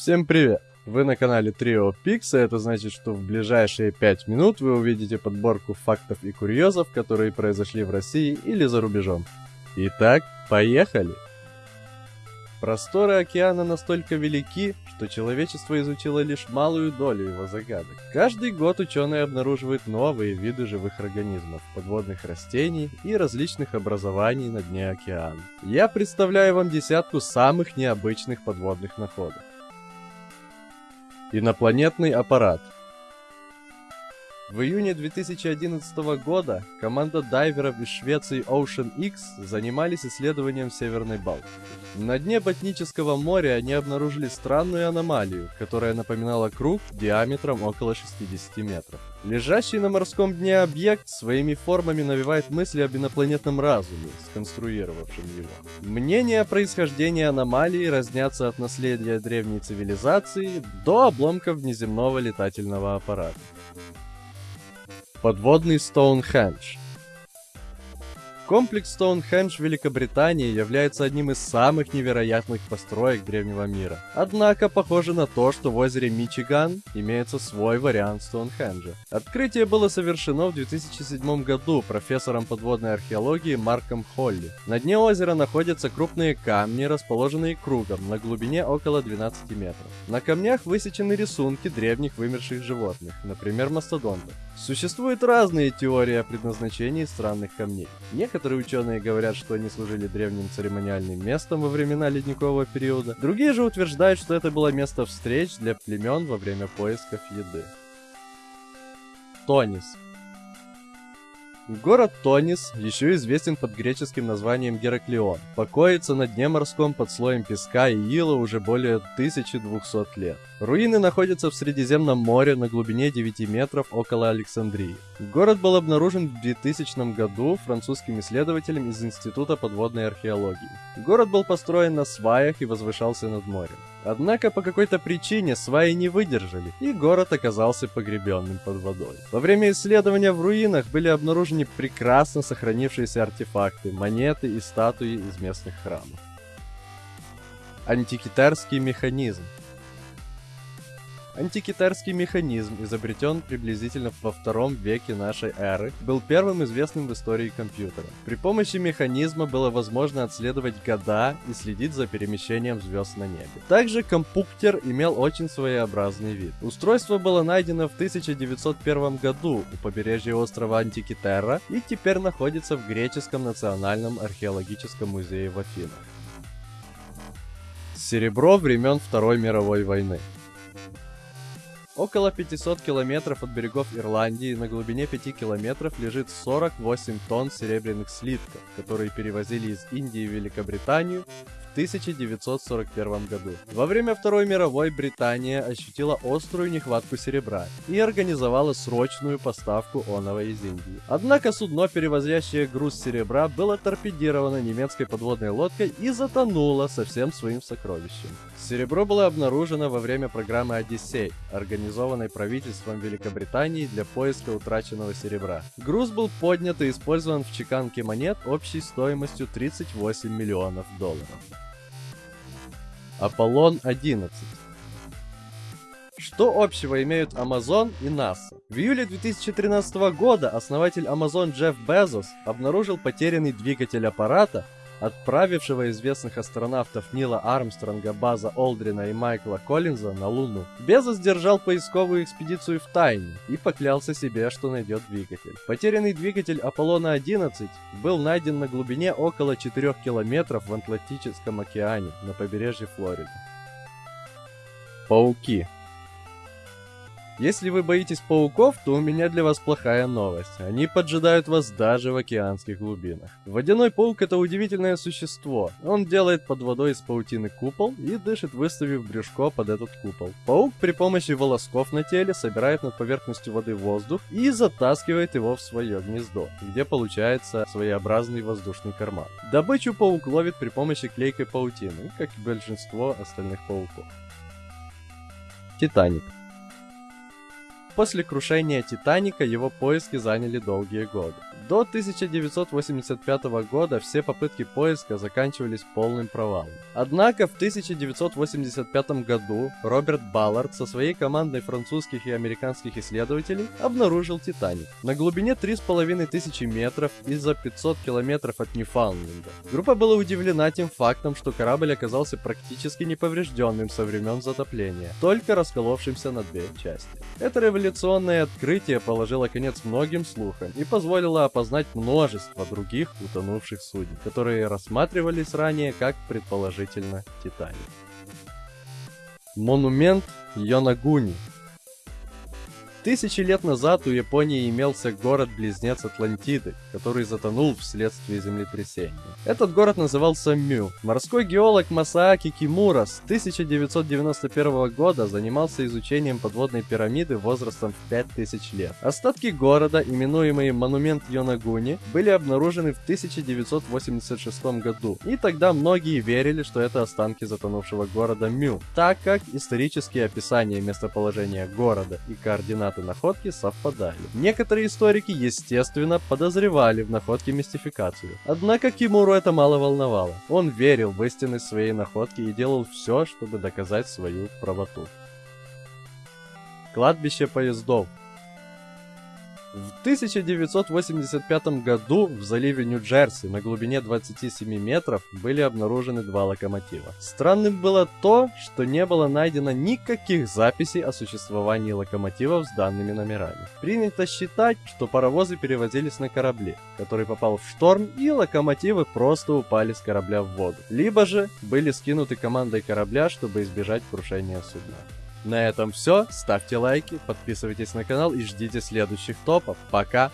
Всем привет! Вы на канале Pix, и это значит, что в ближайшие 5 минут вы увидите подборку фактов и курьезов, которые произошли в России или за рубежом. Итак, поехали! Просторы океана настолько велики, что человечество изучило лишь малую долю его загадок. Каждый год ученые обнаруживают новые виды живых организмов, подводных растений и различных образований на дне океана. Я представляю вам десятку самых необычных подводных находок. Инопланетный аппарат. В июне 2011 года команда дайверов из Швеции Ocean X занимались исследованием Северной Балтики. На дне Ботнического моря они обнаружили странную аномалию, которая напоминала круг диаметром около 60 метров. Лежащий на морском дне объект своими формами навевает мысли об инопланетном разуме, сконструировавшем его. Мнения о происхождении аномалии разнятся от наследия древней цивилизации до обломков внеземного летательного аппарата. Подводный Стоунхендж Комплекс Стоунхендж в Великобритании является одним из самых невероятных построек древнего мира. Однако похоже на то, что в озере Мичиган имеется свой вариант Стоунхенджа. Открытие было совершено в 2007 году профессором подводной археологии Марком Холли. На дне озера находятся крупные камни, расположенные кругом на глубине около 12 метров. На камнях высечены рисунки древних вымерших животных, например мастодонтов. Существуют разные теории о предназначении странных камней. Некоторые ученые говорят, что они служили древним церемониальным местом во времена ледникового периода. Другие же утверждают, что это было место встреч для племен во время поисков еды. Тонис Город Тонис, еще известен под греческим названием Гераклион, покоится на дне морском под слоем песка и ила уже более 1200 лет. Руины находятся в Средиземном море на глубине 9 метров около Александрии. Город был обнаружен в 2000 году французским исследователем из Института подводной археологии. Город был построен на сваях и возвышался над морем. Однако по какой-то причине сваи не выдержали, и город оказался погребенным под водой. Во время исследования в руинах были обнаружены прекрасно сохранившиеся артефакты, монеты и статуи из местных храмов. Антикитарский механизм Антикитарский механизм, изобретен приблизительно во втором веке нашей эры, был первым известным в истории компьютера. При помощи механизма было возможно отследовать года и следить за перемещением звезд на небе. Также компьютер имел очень своеобразный вид. Устройство было найдено в 1901 году у побережья острова Антикитера и теперь находится в Греческом национальном археологическом музее в Афинах. Серебро времен Второй мировой войны. Около 500 километров от берегов Ирландии на глубине 5 километров лежит 48 тонн серебряных слитков, которые перевозили из Индии в Великобританию 1941 году. Во время Второй мировой Британия ощутила острую нехватку серебра и организовала срочную поставку оного из Индии. Однако судно, перевозящее груз серебра, было торпедировано немецкой подводной лодкой и затонуло со всем своим сокровищем. Серебро было обнаружено во время программы «Одиссей», организованной правительством Великобритании для поиска утраченного серебра. Груз был поднят и использован в чеканке монет общей стоимостью 38 миллионов долларов. Аполлон 11 что общего имеют Amazon и NASA? В июле 2013 года основатель Amazon Джефф Безос обнаружил потерянный двигатель аппарата, отправившего известных астронавтов Нила Армстронга, База Олдрина и Майкла Коллинза на Луну. Безос держал поисковую экспедицию в тайне и поклялся себе, что найдет двигатель. Потерянный двигатель Аполлона-11 был найден на глубине около 4 километров в Атлантическом океане на побережье Флориды. Пауки если вы боитесь пауков, то у меня для вас плохая новость. Они поджидают вас даже в океанских глубинах. Водяной паук это удивительное существо. Он делает под водой из паутины купол и дышит, выставив брюшко под этот купол. Паук при помощи волосков на теле собирает над поверхностью воды воздух и затаскивает его в свое гнездо, где получается своеобразный воздушный карман. Добычу паук ловит при помощи клейкой паутины, как и большинство остальных пауков. Титаник после крушения Титаника его поиски заняли долгие годы. До 1985 года все попытки поиска заканчивались полным провалом. Однако в 1985 году Роберт Баллард со своей командой французских и американских исследователей обнаружил Титаник на глубине 3500 метров и за 500 километров от Ньюфаундленда. Группа была удивлена тем фактом, что корабль оказался практически неповрежденным со времен затопления, только расколовшимся на две части. Это революционное открытие положило конец многим слухам и позволило опознать множество других утонувших суден, которые рассматривались ранее как предположительно Титаник. Монумент Йонагуни Тысячи лет назад у Японии имелся город-близнец Атлантиды, который затонул вследствие землетрясения. Этот город назывался Мю. Морской геолог Масааки Кимура с 1991 года занимался изучением подводной пирамиды возрастом в 5000 лет. Остатки города, именуемые Монумент Йонагуни, были обнаружены в 1986 году, и тогда многие верили, что это останки затонувшего города Мю, так как исторические описания местоположения города и координаты координаты находки совпадали. Некоторые историки, естественно, подозревали в находке мистификацию. Однако Кимуру это мало волновало. Он верил в истинность своей находки и делал все, чтобы доказать свою правоту. Кладбище поездов в 1985 году в заливе Нью-Джерси на глубине 27 метров были обнаружены два локомотива. Странным было то, что не было найдено никаких записей о существовании локомотивов с данными номерами. Принято считать, что паровозы перевозились на корабле, который попал в шторм и локомотивы просто упали с корабля в воду. Либо же были скинуты командой корабля, чтобы избежать крушения судна. На этом все. Ставьте лайки, подписывайтесь на канал и ждите следующих топов. Пока!